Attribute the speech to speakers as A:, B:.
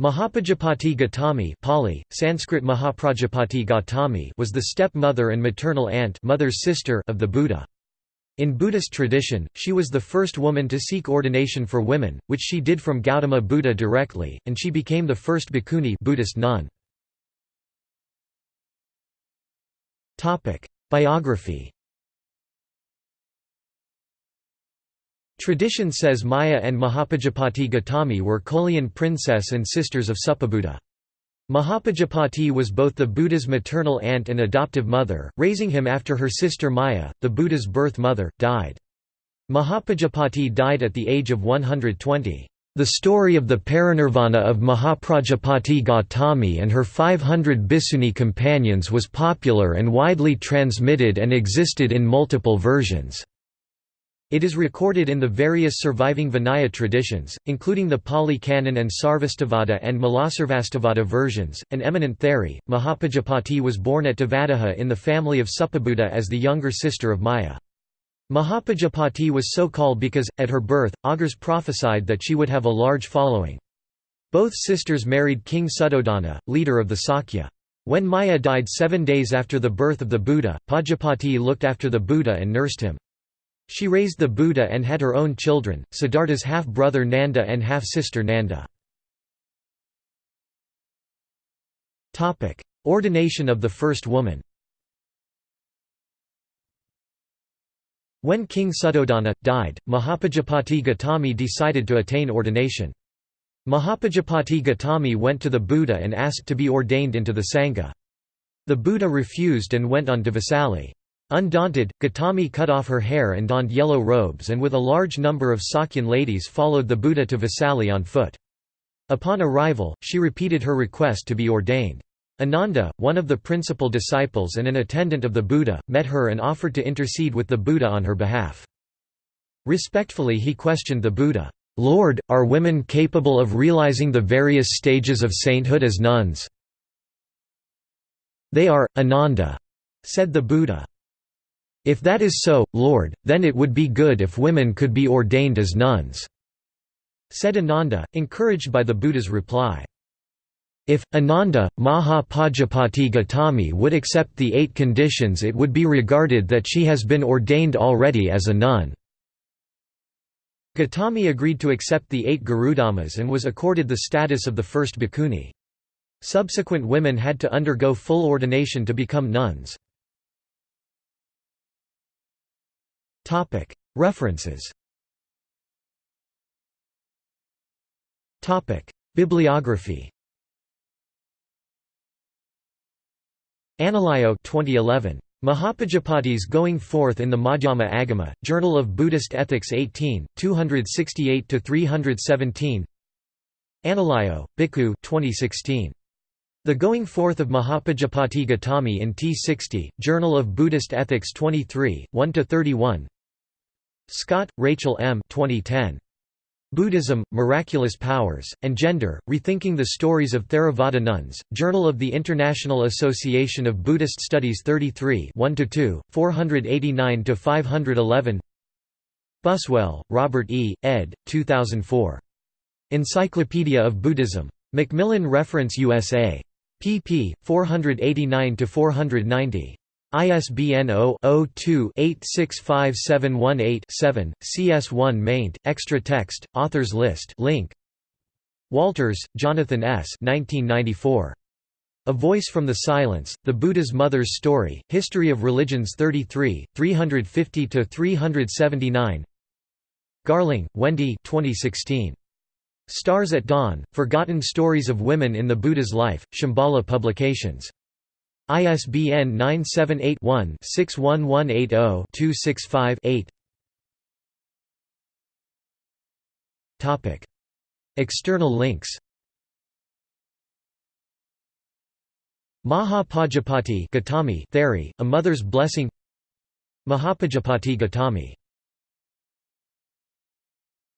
A: Mahapajapati Gautami Pali, Sanskrit Mahaprajapati Gautami was the stepmother and maternal aunt mother's sister of the Buddha. In Buddhist tradition, she was the first woman to seek ordination for women, which she did from Gautama Buddha directly, and she became the first bhikkhuni Buddhist nun. Biography Tradition says Maya and Mahapajapati Gautami were Kolian princess and sisters of Suppabuddha. Mahapajapati was both the Buddha's maternal aunt and adoptive mother, raising him after her sister Maya, the Buddha's birth mother, died. Mahapajapati died at the age of 120. The story of the parinirvana of Mahaprajapati Gautami and her 500 bhikkhuni companions was popular and widely transmitted and existed in multiple versions. It is recorded in the various surviving Vinaya traditions, including the Pali Canon and Sarvastivada and Mulasarvastivada versions. An eminent Theri, Mahapajapati was born at Devadaha in the family of Suppabuddha as the younger sister of Maya. Mahapajapati was so called because, at her birth, augurs prophesied that she would have a large following. Both sisters married King Suddhodana, leader of the Sakya. When Maya died seven days after the birth of the Buddha, Pajapati looked after the Buddha and nursed him. She raised the Buddha and had her own children, Siddhartha's half-brother Nanda and half-sister Nanda. Ordination of the first woman When King Suddhodana, died, Mahapajapati Gautami decided to attain ordination. Mahapajapati Gautami went to the Buddha and asked to be ordained into the Sangha. The Buddha refused and went on to Vesali. Undaunted, Gautami cut off her hair and donned yellow robes and with a large number of Sakyan ladies followed the Buddha to Vesali on foot. Upon arrival, she repeated her request to be ordained. Ananda, one of the principal disciples and an attendant of the Buddha, met her and offered to intercede with the Buddha on her behalf. Respectfully he questioned the Buddha, "'Lord, are women capable of realizing the various stages of sainthood as nuns?' "'They are, Ananda,' said the Buddha. If that is so, Lord, then it would be good if women could be ordained as nuns." Said Ananda, encouraged by the Buddha's reply. If, Ananda, Maha Pajapati Gautami would accept the eight conditions it would be regarded that she has been ordained already as a nun. Gautami agreed to accept the eight Garudhammas and was accorded the status of the first bhikkhuni. Subsequent women had to undergo full ordination to become nuns. References. Bibliography. Analayo 2011. Mahapajapati's Going Forth in the Madhyama Agama, Journal of Buddhist Ethics 18, 268–317 Analayo, Bhikkhu 2016. The Going Forth of Mahapajapati Gautami in T60, Journal of Buddhist Ethics 23, 1–31 Scott, Rachel M. 2010. Buddhism, Miraculous Powers, and Gender, Rethinking the Stories of Theravada Nuns, Journal of the International Association of Buddhist Studies 33 1–2, 489–511 Buswell, Robert E., ed. 2004. Encyclopedia of Buddhism. Macmillan Reference USA. pp. 489–490. ISBN 0-02-865718-7, CS1 maint, extra text, authors list link. Walters, Jonathan S. 1994. A Voice from the Silence, The Buddha's Mother's Story, History of Religions 33, 350–379 Garling, Wendy 2016. Stars at Dawn, Forgotten Stories of Women in the Buddha's Life, Shambhala Publications. ISBN 978-1-61180-265-8 External links. Mahapajapati Gautami Theri, A Mother's Blessing. Mahapajapati Gautami